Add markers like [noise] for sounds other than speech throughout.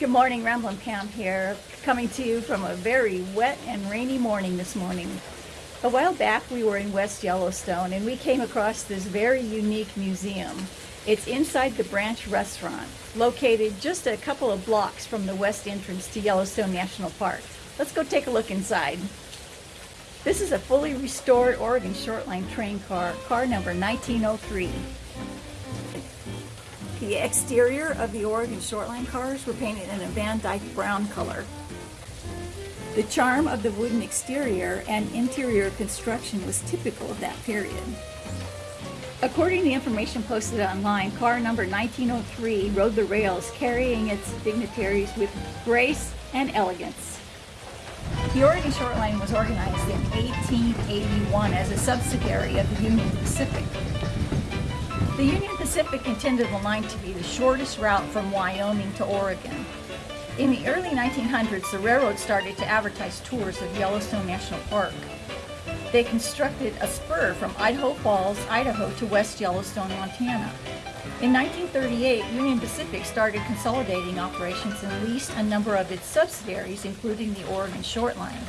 Good morning, Ramblin' Pam here, coming to you from a very wet and rainy morning this morning. A while back we were in West Yellowstone and we came across this very unique museum. It's inside the Branch Restaurant, located just a couple of blocks from the west entrance to Yellowstone National Park. Let's go take a look inside. This is a fully restored Oregon Shortline train car, car number 1903. The exterior of the Oregon Shortline cars were painted in a Van Dyke brown color. The charm of the wooden exterior and interior construction was typical of that period. According to information posted online, car number 1903 rode the rails carrying its dignitaries with grace and elegance. The Oregon Shortline was organized in 1881 as a subsidiary of the Union Pacific. The Union Pacific intended the line to be the shortest route from Wyoming to Oregon. In the early 1900s, the railroad started to advertise tours of Yellowstone National Park. They constructed a spur from Idaho Falls, Idaho to West Yellowstone, Montana. In 1938, Union Pacific started consolidating operations and leased a number of its subsidiaries, including the Oregon Shortline.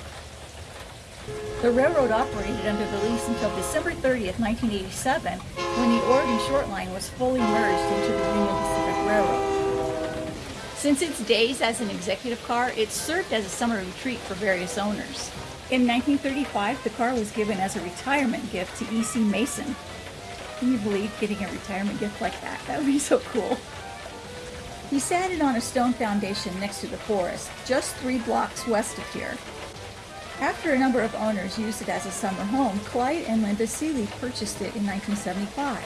The railroad operated under the lease until December 30th, 1987, when the Oregon Shortline was fully merged into the Union Pacific Railroad. Since its days as an executive car, it served as a summer retreat for various owners. In 1935, the car was given as a retirement gift to E.C. Mason. Can you believe getting a retirement gift like that? That would be so cool. He sat it on a stone foundation next to the forest, just three blocks west of here. After a number of owners used it as a summer home, Clyde and Linda Seeley purchased it in 1975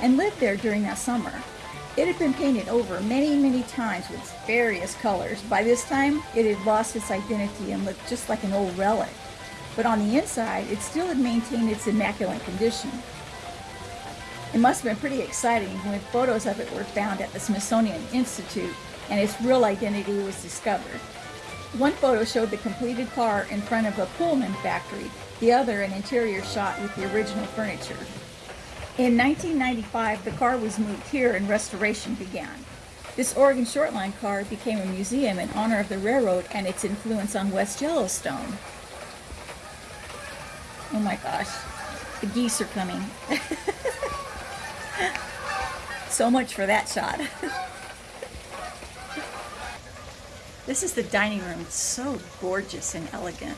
and lived there during that summer. It had been painted over many, many times with various colors. By this time, it had lost its identity and looked just like an old relic. But on the inside, it still had maintained its immaculate condition. It must have been pretty exciting when photos of it were found at the Smithsonian Institute and its real identity was discovered. One photo showed the completed car in front of a Pullman factory, the other an interior shot with the original furniture. In 1995, the car was moved here and restoration began. This Oregon Shortline car became a museum in honor of the railroad and its influence on West Yellowstone. Oh my gosh, the geese are coming. [laughs] so much for that shot. [laughs] This is the dining room. It's so gorgeous and elegant.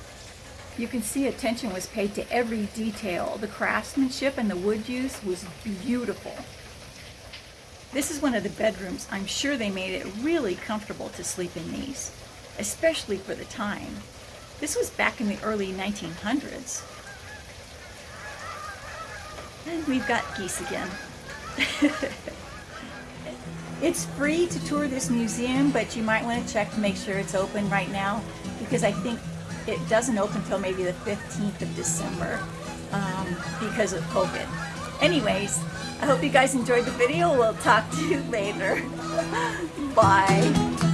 You can see attention was paid to every detail. The craftsmanship and the wood use was beautiful. This is one of the bedrooms. I'm sure they made it really comfortable to sleep in these, especially for the time. This was back in the early 1900s. And we've got geese again. [laughs] It's free to tour this museum, but you might want to check to make sure it's open right now because I think it doesn't open until maybe the 15th of December um, because of COVID. Anyways, I hope you guys enjoyed the video. We'll talk to you [laughs] later. Bye.